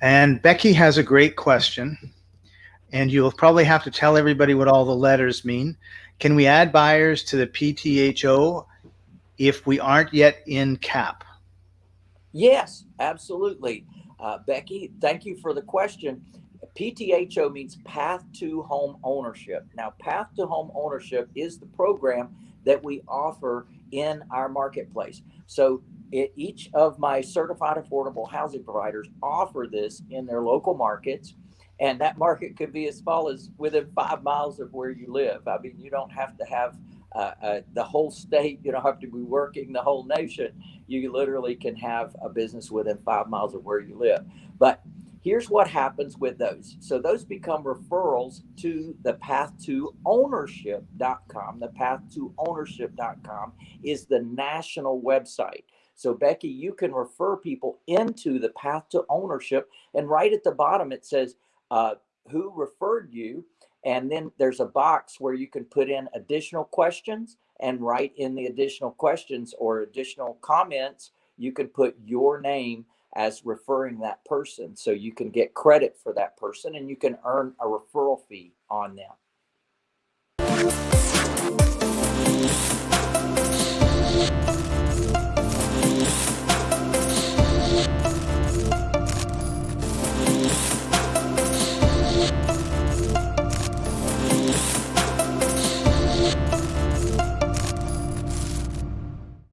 Becky has a great question, and you'll probably have to tell everybody what all the letters mean. Can we add buyers to the PTHO if we aren't yet in cap? Yes, absolutely. Uh, Becky, thank you for the question. PTHO means Path to Home Ownership. Now, Path to Home Ownership is the program that we offer in our marketplace. So it, each of my certified affordable housing providers offer this in their local markets. And that market could be as small as within five miles of where you live. I mean, you don't have to have uh, uh, the whole state, you don't have to be working the whole nation. You literally can have a business within five miles of where you live. But here's what happens with those. So those become referrals to the path to ownership.com. The path to ownership.com is the national website. So, Becky, you can refer people into the path to ownership. And right at the bottom, it says, uh, Who referred you? And then there's a box where you can put in additional questions and write in the additional questions or additional comments. You can put your name as referring that person. So you can get credit for that person and you can earn a referral fee on them.